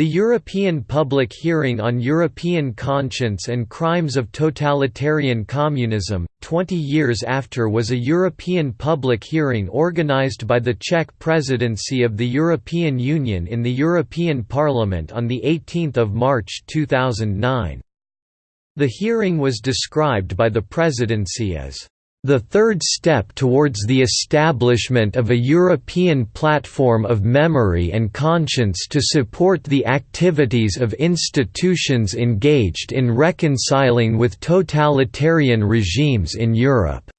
The European Public Hearing on European Conscience and Crimes of Totalitarian Communism, 20 years after was a European public hearing organised by the Czech presidency of the European Union in the European Parliament on 18 March 2009. The hearing was described by the presidency as the third step towards the establishment of a European platform of memory and conscience to support the activities of institutions engaged in reconciling with totalitarian regimes in Europe.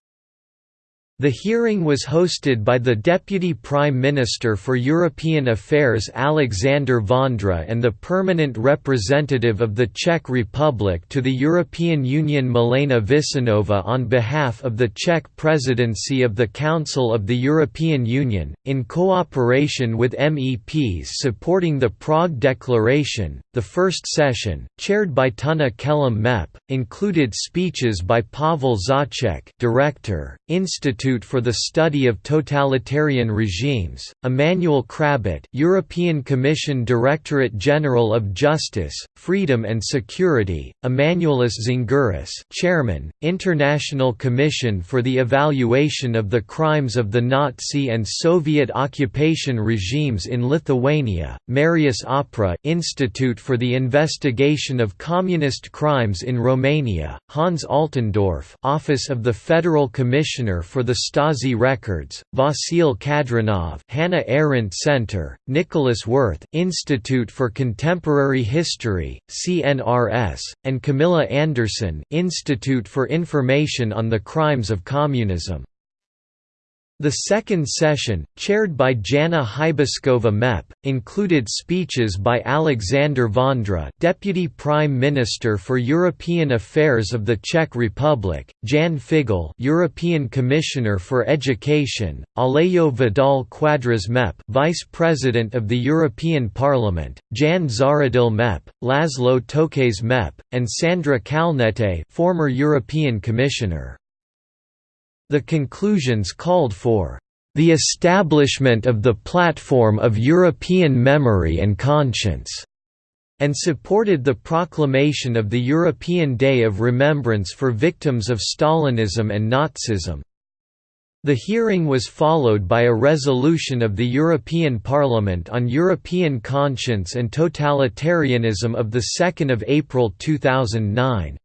The hearing was hosted by the Deputy Prime Minister for European Affairs Alexander Vondra and the Permanent Representative of the Czech Republic to the European Union Milena Vicenová on behalf of the Czech Presidency of the Council of the European Union, in cooperation with MEPs supporting the Prague Declaration. The first session, chaired by Tunne Kelam MEP, included speeches by Pavel Zacek, Director, Institute Institute for the Study of Totalitarian Regimes, Emmanuel Crabit European Commission Directorate General of Justice, Freedom and Security, Emanuelis Zingeris Chairman, International Commission for the Evaluation of the Crimes of the Nazi and Soviet occupation regimes in Lithuania, Marius Oprea Institute for the Investigation of Communist Crimes in Romania, Hans Altendorf Office of the Federal Commissioner for the Stasi Records, Vasil Kadrinov Hannah Arendt Center, Nicolas Werth Institute for Contemporary History, CNRS, and Camilla Anderson Institute for Information on the Crimes of Communism. The second session, chaired by Jana Hybášková MEP, included speeches by Alexander Vondra Deputy Prime Minister for European Affairs of the Czech Republic, Jan Figel European Commissioner for Education, Alejo Vidal Quadras MEP Vice President of the European Parliament, Jan Zahradil MEP, Laszlo Tokes MEP, and Sandra Kalniete former European Commissioner. The conclusions called for the establishment of the platform of European memory and conscience, and supported the proclamation of the European Day of Remembrance for victims of Stalinism and Nazism. The hearing was followed by a resolution of the European Parliament on European conscience and totalitarianism of 2 April 2009.